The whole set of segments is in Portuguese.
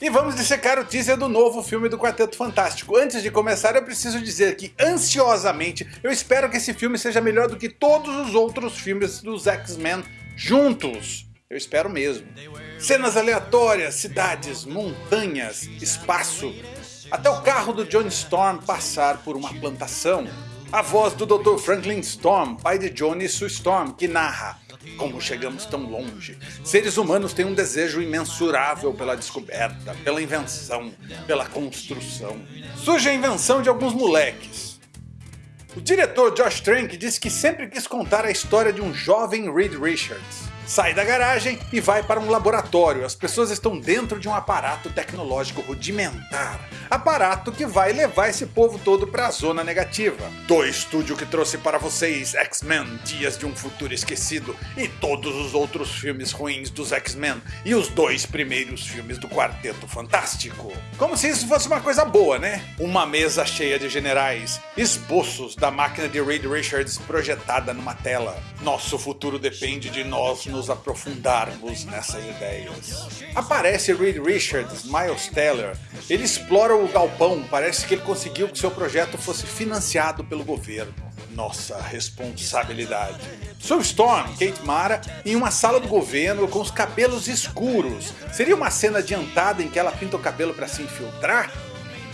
E vamos dissecar o teaser do novo filme do Quarteto Fantástico. Antes de começar eu preciso dizer que ansiosamente eu espero que esse filme seja melhor do que todos os outros filmes dos X-Men juntos. Eu espero mesmo. Cenas aleatórias, cidades, montanhas, espaço. Até o carro do John Storm passar por uma plantação. A voz do Dr. Franklin Storm, pai de Johnny e Sue Storm, que narra como chegamos tão longe? Seres humanos têm um desejo imensurável pela descoberta, pela invenção, pela construção. Surge a invenção de alguns moleques. O diretor Josh Trank disse que sempre quis contar a história de um jovem Reed Richards sai da garagem e vai para um laboratório. As pessoas estão dentro de um aparato tecnológico rudimentar. Aparato que vai levar esse povo todo para a zona negativa. Do estúdio que trouxe para vocês X-Men Dias de um Futuro Esquecido e todos os outros filmes ruins dos X-Men e os dois primeiros filmes do Quarteto Fantástico. Como se isso fosse uma coisa boa, né? Uma mesa cheia de generais, esboços da máquina de Reed Richards projetada numa tela. Nosso futuro depende de nós aprofundarmos nessas ideias. Aparece Reed Richards, Miles Teller, ele explora o galpão, parece que ele conseguiu que seu projeto fosse financiado pelo governo. Nossa responsabilidade. Sue Storm, Kate Mara, em uma sala do governo com os cabelos escuros. Seria uma cena adiantada em que ela pinta o cabelo para se infiltrar?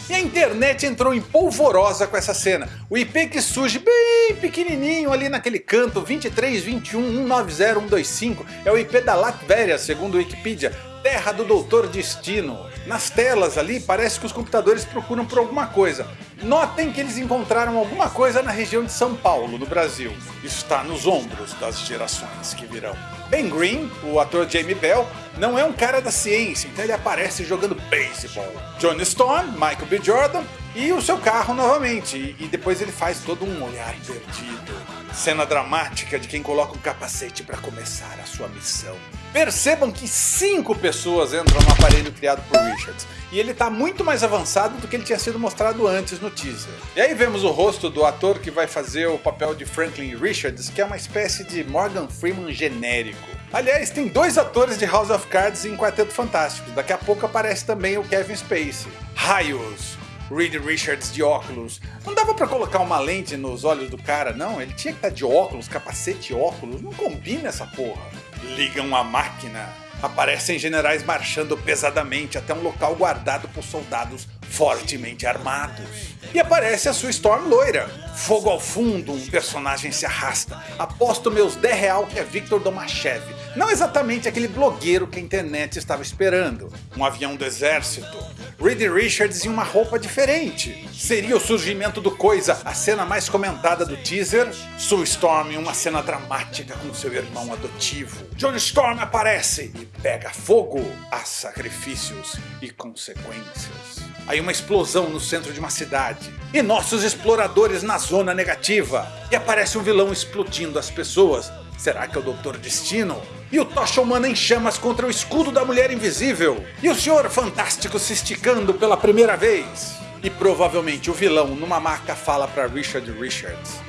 E a internet entrou em polvorosa com essa cena. O IP que surge bem pequenininho ali naquele canto, 2321190125, é o IP da Latvéria, segundo o Wikipedia, terra do Doutor Destino. Nas telas ali parece que os computadores procuram por alguma coisa. Notem que eles encontraram alguma coisa na região de São Paulo, no Brasil. Está nos ombros das gerações que virão. Ben Green, o ator Jamie Bell, não é um cara da ciência, então ele aparece jogando beisebol. John Stone, Michael B. Jordan e o seu carro novamente, e depois ele faz todo um olhar perdido. Cena dramática de quem coloca um capacete para começar a sua missão. Percebam que cinco pessoas entram no aparelho criado por Richards, e ele está muito mais avançado do que ele tinha sido mostrado antes no teaser. E aí vemos o rosto do ator que vai fazer o papel de Franklin Richards, que é uma espécie de Morgan Freeman genérico. Aliás, tem dois atores de House of Cards em Quarteto Fantástico, daqui a pouco aparece também o Kevin Spacey. Raios! Reed Richards de óculos. Não dava pra colocar uma lente nos olhos do cara, não? Ele tinha que estar de óculos, capacete e óculos. Não combina essa porra. Ligam a máquina aparecem generais marchando pesadamente até um local guardado por soldados fortemente armados. E aparece a sua Storm loira. Fogo ao fundo, um personagem se arrasta. Aposto meus 10 real que é Victor Domachev. Não exatamente aquele blogueiro que a internet estava esperando. Um avião do exército. Reed Richards em uma roupa diferente. Seria o surgimento do Coisa a cena mais comentada do teaser? Sue Storm em uma cena dramática com seu irmão adotivo. John Storm aparece e pega fogo. Há sacrifícios e consequências. Aí uma explosão no centro de uma cidade. E nossos exploradores na zona negativa. E aparece um vilão explodindo as pessoas. Será que é o Doutor Destino? E o Tocha Humana em chamas contra o escudo da Mulher Invisível. E o Senhor Fantástico se esticando pela primeira vez. E provavelmente o vilão numa maca fala para Richard Richards.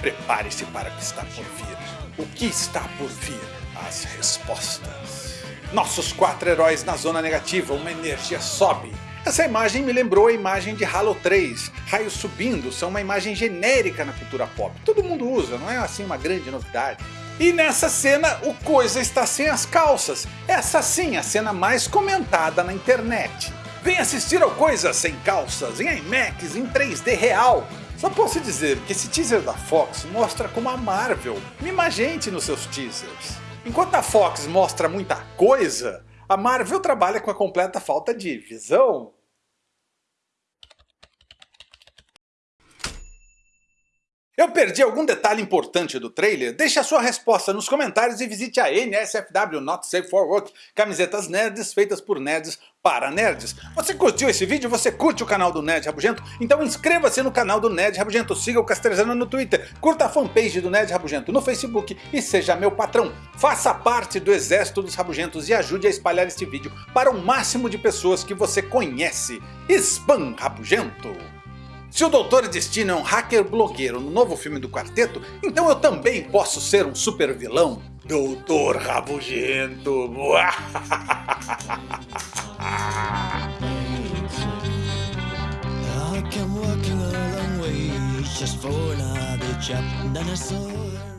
Prepare-se para o que está por vir. O que está por vir? As respostas. Nossos quatro heróis na zona negativa, uma energia sobe essa imagem me lembrou a imagem de Halo 3. Raios subindo são uma imagem genérica na cultura pop. Todo mundo usa, não é assim uma grande novidade. E nessa cena o Coisa está sem as calças. Essa sim a cena mais comentada na internet. Vem assistir ao Coisa sem calças, em IMAX, em 3D real. Só posso dizer que esse teaser da Fox mostra como a Marvel mima gente nos seus teasers. Enquanto a Fox mostra muita coisa, a Marvel trabalha com a completa falta de visão. Eu perdi algum detalhe importante do trailer? Deixe a sua resposta nos comentários e visite a NSFW Not Safe for Work, camisetas nerds feitas por nerds para nerds. Você curtiu esse vídeo? Você curte o canal do Nerd Rabugento? Então inscreva-se no canal do Nerd Rabugento, siga o Castrezana no Twitter, curta a fanpage do Nerd Rabugento no Facebook e seja meu patrão. Faça parte do exército dos rabugentos e ajude a espalhar este vídeo para o máximo de pessoas que você conhece. Spam Rabugento! Se o Doutor Destino é um hacker blogueiro no novo filme do quarteto, então eu também posso ser um super vilão. Doutor Rabugento.